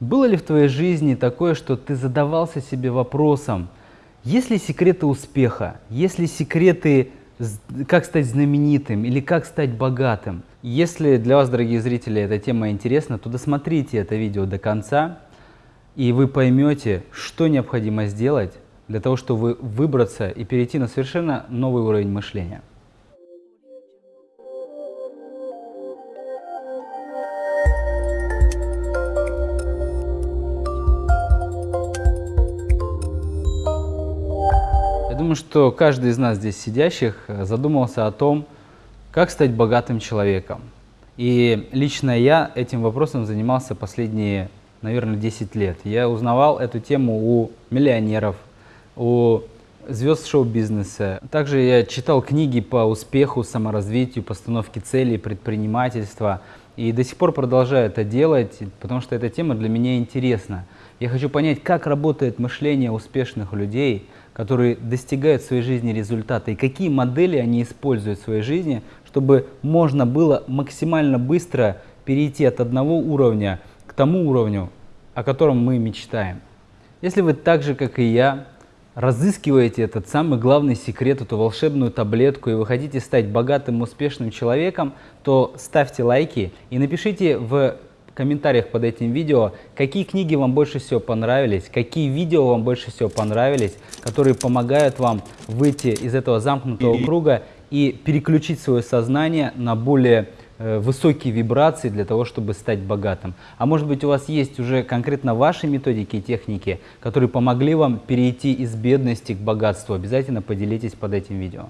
Было ли в твоей жизни такое, что ты задавался себе вопросом, есть ли секреты успеха, есть ли секреты, как стать знаменитым или как стать богатым? Если для вас, дорогие зрители, эта тема интересна, то досмотрите это видео до конца, и вы поймете, что необходимо сделать для того, чтобы выбраться и перейти на совершенно новый уровень мышления. Что каждый из нас здесь сидящих э, задумался о том, как стать богатым человеком. И лично я этим вопросом занимался последние, наверное, 10 лет. Я узнавал эту тему у миллионеров, у звезд шоу-бизнеса. Также я читал книги по успеху, саморазвитию, постановке целей, предпринимательства. И до сих пор продолжаю это делать, потому что эта тема для меня интересна. Я хочу понять, как работает мышление успешных людей – которые достигают в своей жизни результата, и какие модели они используют в своей жизни, чтобы можно было максимально быстро перейти от одного уровня к тому уровню, о котором мы мечтаем. Если вы так же, как и я, разыскиваете этот самый главный секрет, эту волшебную таблетку, и вы хотите стать богатым, успешным человеком, то ставьте лайки и напишите в комментариях под этим видео, какие книги вам больше всего понравились, какие видео вам больше всего понравились, которые помогают вам выйти из этого замкнутого круга и переключить свое сознание на более э, высокие вибрации для того, чтобы стать богатым. А может быть у вас есть уже конкретно ваши методики и техники, которые помогли вам перейти из бедности к богатству. Обязательно поделитесь под этим видео.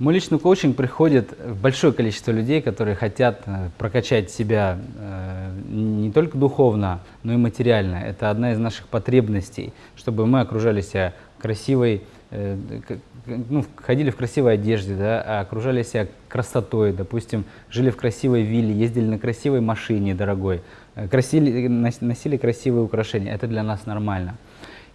Мой личный коучинг приходит большое количество людей, которые хотят э, прокачать себя э, не только духовно, но и материально. Это одна из наших потребностей, чтобы мы окружали себя красивой, э, ну, ходили в красивой одежде, да, а окружали себя красотой, допустим, жили в красивой вилле, ездили на красивой машине дорогой, красили, носили красивые украшения. Это для нас нормально.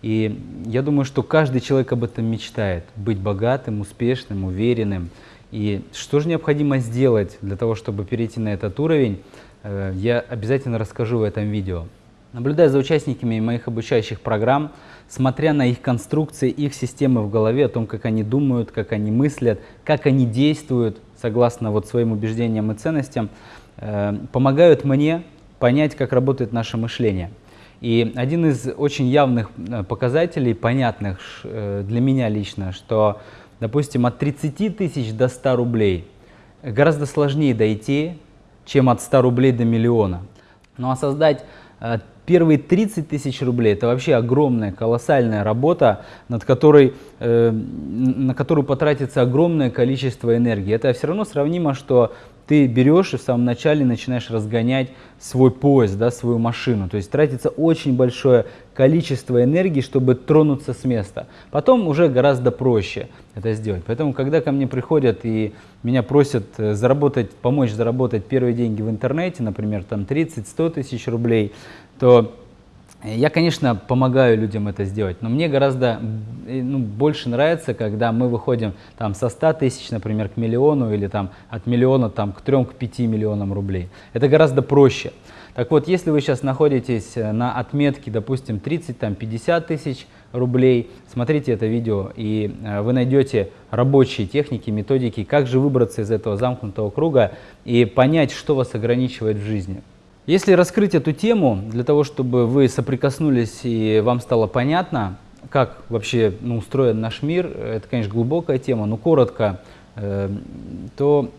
И я думаю, что каждый человек об этом мечтает, быть богатым, успешным, уверенным. И что же необходимо сделать для того, чтобы перейти на этот уровень, э, я обязательно расскажу в этом видео. Наблюдая за участниками моих обучающих программ, смотря на их конструкции, их системы в голове, о том, как они думают, как они мыслят, как они действуют, согласно вот своим убеждениям и ценностям, э, помогают мне понять, как работает наше мышление – и один из очень явных э, показателей, понятных э, для меня лично, что, допустим, от 30 тысяч до 100 рублей гораздо сложнее дойти, чем от 100 рублей до миллиона. Ну а создать э, первые 30 тысяч рублей – это вообще огромная, колоссальная работа, над которой, на которую потратится огромное количество энергии. Это все равно сравнимо, что ты берешь и в самом начале начинаешь разгонять свой поезд, да, свою машину. То есть тратится очень большое количество энергии, чтобы тронуться с места. Потом уже гораздо проще это сделать. Поэтому, когда ко мне приходят и меня просят э, заработать, помочь заработать первые деньги в интернете, например, там 30-100 тысяч рублей, то я, конечно, помогаю людям это сделать, но мне гораздо ну, больше нравится, когда мы выходим там, со 100 тысяч, например, к миллиону или там, от миллиона там, к 3-5 миллионам рублей. Это гораздо проще. Так вот, если вы сейчас находитесь э, на отметке, допустим, 30-50 тысяч рублей, смотрите это видео, и э, вы найдете рабочие техники, методики, как же выбраться из этого замкнутого круга и понять, что вас ограничивает в жизни. Если раскрыть эту тему, для того, чтобы вы соприкоснулись и вам стало понятно, как вообще ну, устроен наш мир, это, конечно, глубокая тема, но коротко, э, то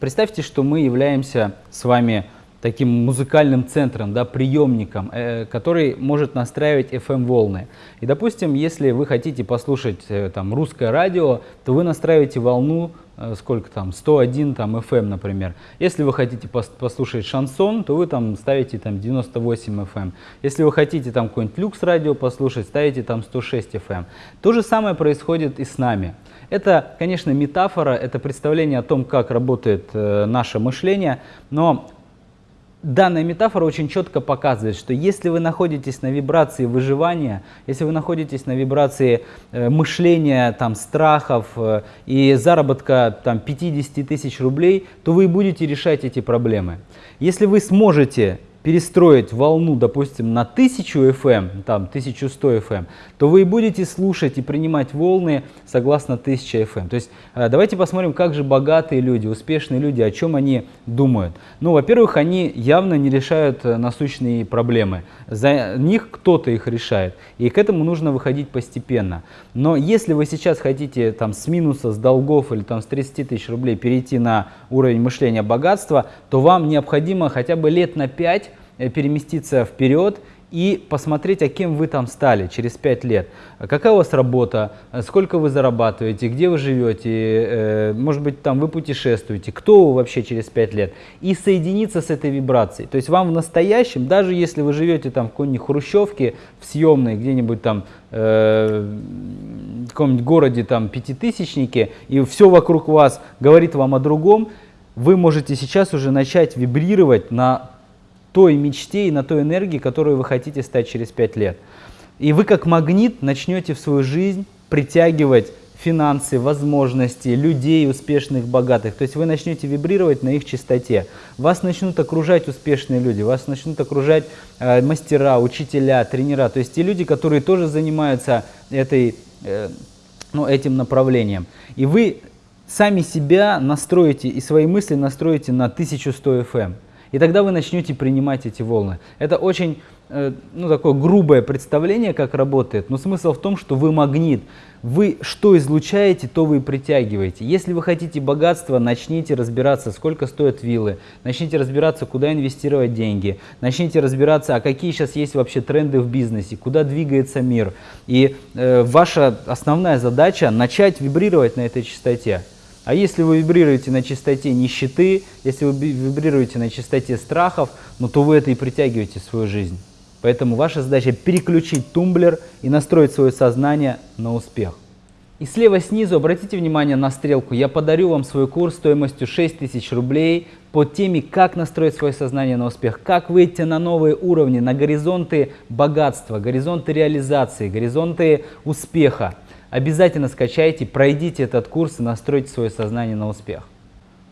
представьте, что мы являемся с вами таким музыкальным центром, да, приемником, э, который может настраивать FM-волны. И, допустим, если вы хотите послушать э, там, русское радио, то вы настраиваете волну Э, сколько там, 101 там FM, например. Если вы хотите послушать шансон, то вы там ставите там 98 FM. Если вы хотите там какой-нибудь люкс радио послушать, ставите там 106 FM. То же самое происходит и с нами. Это, конечно, метафора, это представление о том, как работает э, наше мышление, но Данная метафора очень четко показывает, что если вы находитесь на вибрации выживания, если вы находитесь на вибрации э, мышления, там, страхов э, и заработка там, 50 тысяч рублей, то вы будете решать эти проблемы. Если вы сможете перестроить волну, допустим, на 1000 FM, эм, там 1100 FM, эм, то вы будете слушать и принимать волны согласно 1000 FM. Эм. То есть э, давайте посмотрим, как же богатые люди, успешные люди, о чем они думают. Ну, во-первых, они явно не решают э, насущные проблемы. За них кто-то их решает. И к этому нужно выходить постепенно. Но если вы сейчас хотите там с минуса, с долгов или там с 30 тысяч рублей перейти на уровень мышления богатства, то вам необходимо хотя бы лет на 5 Э, переместиться вперед и посмотреть, а кем вы там стали через 5 лет. Какая у вас работа, сколько вы зарабатываете, где вы живете, э, может быть, там вы путешествуете, кто вы вообще через 5 лет. И соединиться с этой вибрацией. То есть вам в настоящем, даже если вы живете там в какой-нибудь хрущевке, в съемной, где-нибудь там э, в каком-нибудь городе, там, пятитысячнике, и все вокруг вас говорит вам о другом, вы можете сейчас уже начать вибрировать на той мечте и на той энергии, которую вы хотите стать через 5 лет. И вы как магнит начнете в свою жизнь притягивать финансы, возможности, людей успешных, богатых. То есть вы начнете вибрировать на их чистоте. Вас начнут окружать успешные люди, вас начнут окружать э, мастера, учителя, тренера. То есть те люди, которые тоже занимаются этой, э, ну, этим направлением. И вы сами себя настроите и свои мысли настроите на 1100 FM. И тогда вы начнете принимать эти волны. Это очень э, ну, такое грубое представление, как работает, но смысл в том, что вы магнит. Вы что излучаете, то вы и притягиваете. Если вы хотите богатства, начните разбираться, сколько стоят виллы, начните разбираться, куда инвестировать деньги, начните разбираться, а какие сейчас есть вообще тренды в бизнесе, куда двигается мир. И э, ваша основная задача начать вибрировать на этой частоте. А если вы вибрируете на частоте нищеты, если вы вибрируете на частоте страхов, ну, то вы это и притягиваете в свою жизнь. Поэтому ваша задача переключить тумблер и настроить свое сознание на успех. И слева снизу обратите внимание на стрелку. Я подарю вам свой курс стоимостью 6000 рублей по теме «Как настроить свое сознание на успех», как выйти на новые уровни, на горизонты богатства, горизонты реализации, горизонты успеха. Обязательно скачайте, пройдите этот курс и настройте свое сознание на успех.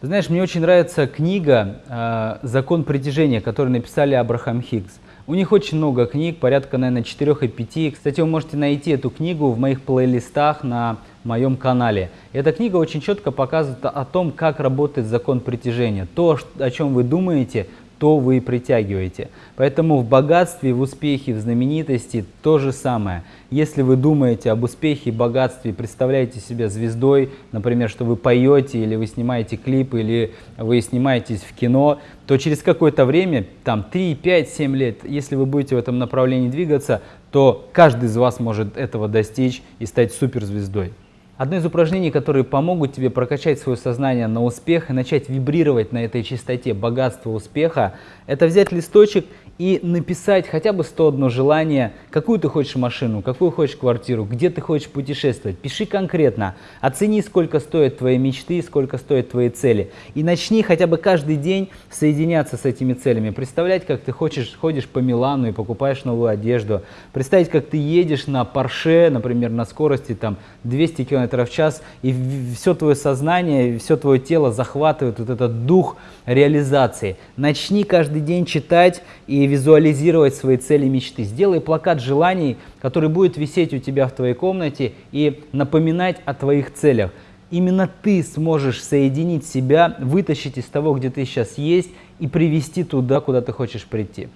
Ты знаешь, мне очень нравится книга э, «Закон притяжения», которую написали Абрахам Хиггс. У них очень много книг, порядка, наверное, 4 и 5. Кстати, вы можете найти эту книгу в моих плейлистах на моем канале. Эта книга очень четко показывает о том, как работает закон притяжения. То, о чем вы думаете, то вы и притягиваете. Поэтому в богатстве, в успехе, в знаменитости то же самое. Если вы думаете об успехе богатстве, представляете себя звездой, например, что вы поете, или вы снимаете клипы, или вы снимаетесь в кино, то через какое-то время, там 3, 5, 7 лет, если вы будете в этом направлении двигаться, то каждый из вас может этого достичь и стать суперзвездой. Одно из упражнений, которые помогут тебе прокачать свое сознание на успех и начать вибрировать на этой частоте богатства успеха, это взять листочек и написать хотя бы 101 желание, какую ты хочешь машину, какую хочешь квартиру, где ты хочешь путешествовать. Пиши конкретно, оцени, сколько стоят твои мечты, сколько стоят твои цели. И начни хотя бы каждый день соединяться с этими целями. Представлять, как ты хочешь, ходишь по Милану и покупаешь новую одежду. Представить, как ты едешь на Порше, например, на скорости там, 200 км в час, и все твое сознание, все твое тело захватывает вот этот дух реализации. Начни каждый день читать и визуализировать свои цели и мечты. Сделай плакат желаний, который будет висеть у тебя в твоей комнате и напоминать о твоих целях. Именно ты сможешь соединить себя, вытащить из того, где ты сейчас есть, и привести туда, куда ты хочешь прийти.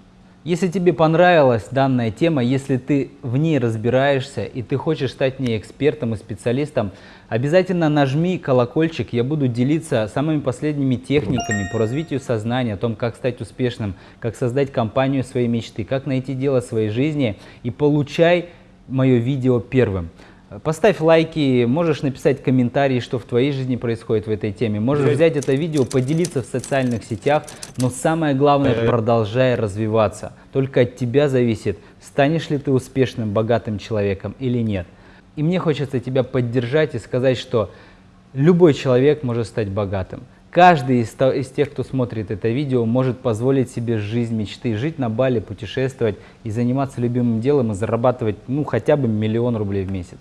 Если тебе понравилась данная тема, если ты в ней разбираешься и ты хочешь стать в ней экспертом и специалистом, обязательно нажми колокольчик, я буду делиться самыми последними техниками по развитию сознания, о том, как стать успешным, как создать компанию своей мечты, как найти дело своей жизни и получай мое видео первым. Поставь лайки, можешь написать комментарии, что в твоей жизни происходит в этой теме. Можешь взять это видео, поделиться в социальных сетях, но самое главное, продолжай развиваться. Только от тебя зависит, станешь ли ты успешным, богатым человеком или нет. И мне хочется тебя поддержать и сказать, что любой человек может стать богатым. Каждый из, из тех, кто смотрит это видео, может позволить себе жизнь мечты, жить на Бали, путешествовать и заниматься любимым делом и зарабатывать ну, хотя бы миллион рублей в месяц.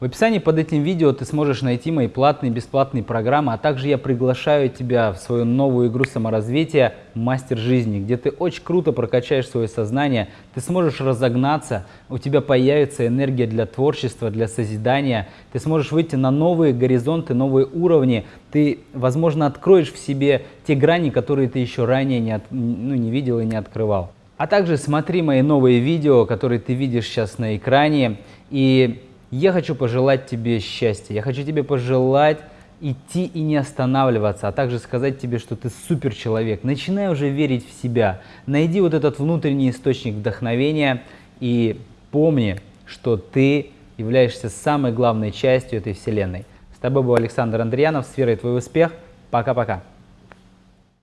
В описании под этим видео ты сможешь найти мои платные и бесплатные программы, а также я приглашаю тебя в свою новую игру саморазвития «Мастер жизни», где ты очень круто прокачаешь свое сознание, ты сможешь разогнаться, у тебя появится энергия для творчества, для созидания, ты сможешь выйти на новые горизонты, новые уровни, ты, возможно, откроешь в себе те грани, которые ты еще ранее не, от, ну, не видел и не открывал. А также смотри мои новые видео, которые ты видишь сейчас на экране, и я хочу пожелать тебе счастья, я хочу тебе пожелать идти и не останавливаться, а также сказать тебе, что ты супер человек. Начинай уже верить в себя, найди вот этот внутренний источник вдохновения и помни, что ты являешься самой главной частью этой вселенной. С тобой был Александр Андреянов, сферой твой успех. Пока-пока.